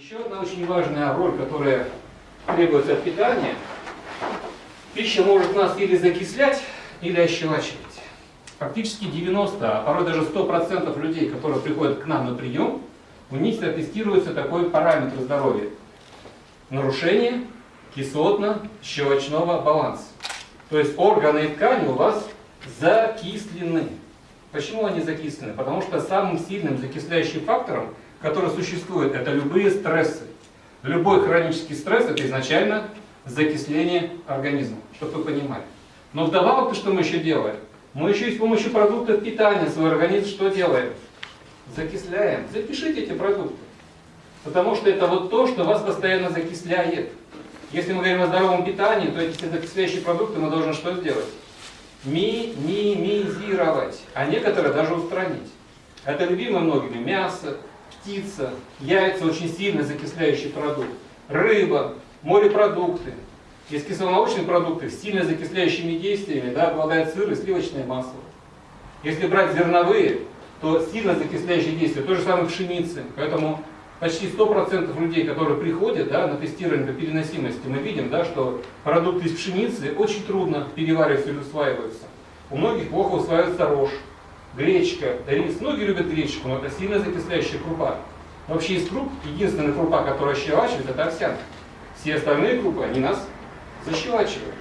Еще одна очень важная роль, которая требуется от питания. Пища может нас или закислять, или ощелачивать. Фактически 90, а порой даже 100% людей, которые приходят к нам на прием, у них тестируется такой параметр здоровья. Нарушение кислотно-щелочного баланса. То есть органы и ткани у вас закислены. Почему они закислены? Потому что самым сильным закисляющим фактором, который существует, это любые стрессы. Любой хронический стресс – это изначально закисление организма, чтобы вы понимали. Но вдобавок, что мы еще делаем? Мы еще и с помощью продуктов питания свой организм что делаем? Закисляем. Запишите эти продукты. Потому что это вот то, что вас постоянно закисляет. Если мы говорим о здоровом питании, то эти закисляющие продукты мы должны что сделать? Минимизировать, а некоторые даже устранить. Это любимое многими мясо, птица, яйца очень сильно закисляющий продукт, рыба, морепродукты. Есть кисломолочные продукты с сильно закисляющими действиями, да, обладают сыр и сливочное масло. Если брать зерновые, то сильно закисляющие действия, то же самое пшеницы. Поэтому почти 100% людей, которые приходят да, на тестирование по переносимости, мы видим, да, что продукты из пшеницы очень трудно перевариваются или усваиваются. У многих плохо усваивается рожь, гречка, рис. Многие любят гречку, но это сильно закисляющая крупа. Вообще из круп, единственная крупа, которая щелачивает, это овсянка. Все остальные крупы, они нас защелачивают.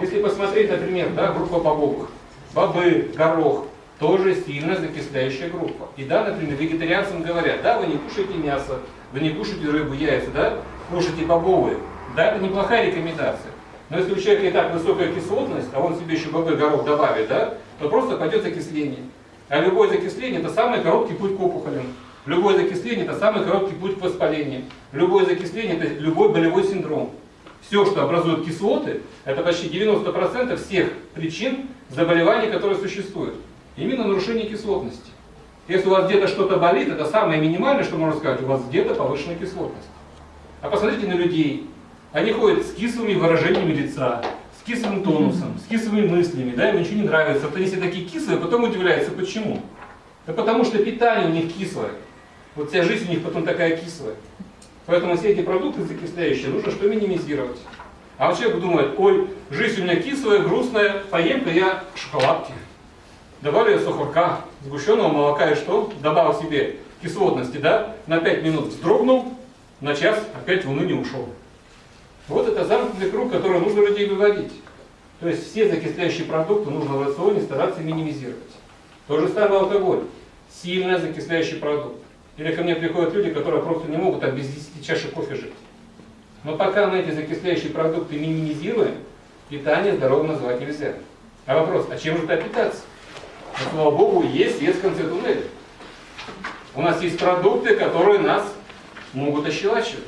Если посмотреть, например, да, группа бобовых, бобы, горох, тоже сильно закисляющая группа. И да, например, вегетарианцам говорят, да, вы не кушаете мясо, вы не кушаете рыбу, яйца, да, кушайте бобовые. Да, это неплохая рекомендация. Но если у человека и так высокая кислотность, а он себе еще бобы, горох добавит, да, то просто пойдет закисление. А любое закисление это самый короткий путь к опухолям. Любое закисление это самый короткий путь к воспалению. Любое закисление это любой болевой синдром. Все, что образует кислоты, это почти 90% всех причин заболеваний, которые существуют. Именно нарушение кислотности. Если у вас где-то что-то болит, это самое минимальное, что можно сказать, у вас где-то повышенная кислотность. А посмотрите на людей. Они ходят с кислыми выражениями лица, с кислым тонусом, с кислыми мыслями, да, им ничего не нравится. Вот они все такие кислые, потом удивляются, почему. Да потому что питание у них кислое. Вот вся жизнь у них потом такая кислая. Поэтому все эти продукты закисляющие нужно что минимизировать. А вот человек думает, ой, жизнь у меня кислая, грустная, поем-ка я шоколадки. Добавлю сухарка, сгущенного молока и что? Добавил себе кислотности, да? На 5 минут вздрогнул, на час опять в уныние ушел. Вот это замкнутый круг, который нужно людей выводить. То есть все закисляющие продукты нужно в рационе стараться минимизировать. То же самое алкоголь. Сильно закисляющий продукт. Или ко мне приходят люди, которые просто не могут там без 10 чашек кофе жить. Но пока мы эти закисляющие продукты минимизируем, питание здоровым называть нельзя. А вопрос, а чем же это питаться? Но, слава Богу, есть свет в конце туннеля. У нас есть продукты, которые нас могут ощелачивать,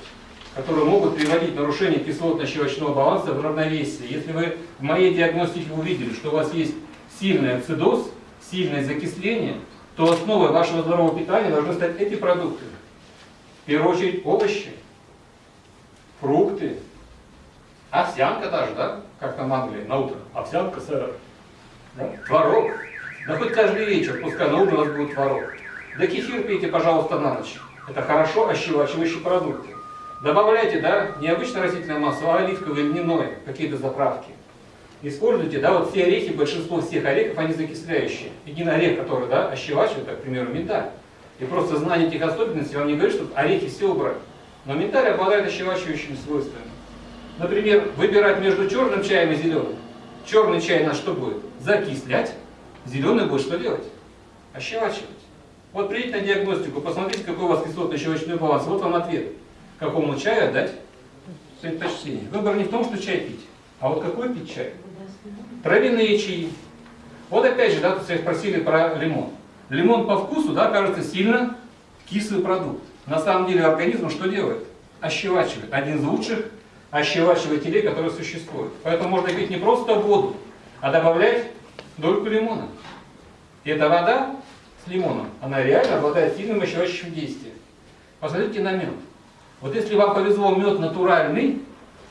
которые могут приводить к нарушению кислотно-щелочного баланса в равновесие. Если вы в моей диагностике увидели, что у вас есть сильный ацидоз, сильное закисление, то основой вашего здорового питания должны стать эти продукты. В первую очередь овощи, фрукты, овсянка даже, да, как там Англии, на утро. Овсянка, сэр. Да? Творог. Да хоть каждый вечер, пускай на ужин у вас будет творог. Да кефир пейте, пожалуйста, на ночь. Это хорошо ощелачивающие продукты. Добавляйте, да, не обычное растительное масло, а оливковое, льняное, какие-то заправки. Используйте, да, вот все орехи, большинство всех орехов, они закисляющие. Единый орех, который, да, ощелачивает, как, к примеру, миндаль. И просто знание этих особенностей вам не говорит, что орехи все убрать. Но миндаль обладает ощелачивающими свойствами. Например, выбирать между черным чаем и зеленым. Черный чай нас что будет? Закислять. Зеленый будет что делать? Ощелачивать. Вот придите на диагностику, посмотрите, какой у вас кислотно-щелочной баланс. Вот вам ответ. Какому чаю отдать предпочтение. Выбор не в том, что чай пить, а вот какой пить чай. Травяные чаи. Вот опять же, да, тут спросили про лимон. Лимон по вкусу, да, кажется сильно кислый продукт. На самом деле организм что делает? Ощелачивает. Один из лучших ощелачивателей, которые существуют. Поэтому можно пить не просто воду, а добавлять дольку лимона. И эта вода с лимоном, она реально обладает сильным ощелачивающим действием. Посмотрите на мед. Вот если вам повезло мед натуральный,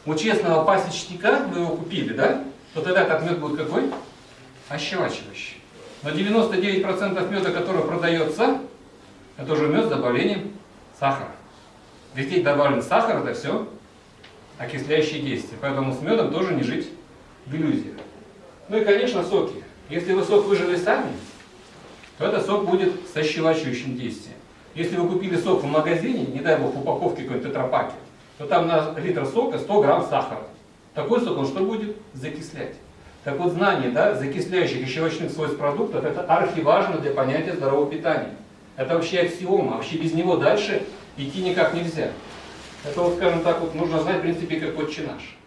у честного пасечника, вы его купили, да? То тогда этот мед будет какой? Ощелачивающий. Но 99% меда, который продается, это уже мед с добавлением сахара. Везде добавлен сахар, это все окисляющие действия. Поэтому с медом тоже не жить в иллюзиях. Ну и, конечно, соки. Если вы сок выжили сами, то этот сок будет со щелочущим действием. Если вы купили сок в магазине, не дай бог в упаковке какой-то тетрапаке, то там на литр сока 100 грамм сахара. Такой сок он что будет? Закислять. Так вот, знание да, закисляющих и щелочных свойств продуктов это архиважно для понятия здорового питания. Это вообще аксиома, вообще без него дальше идти никак нельзя. Это вот, скажем так, вот нужно знать, в принципе, как отче наш.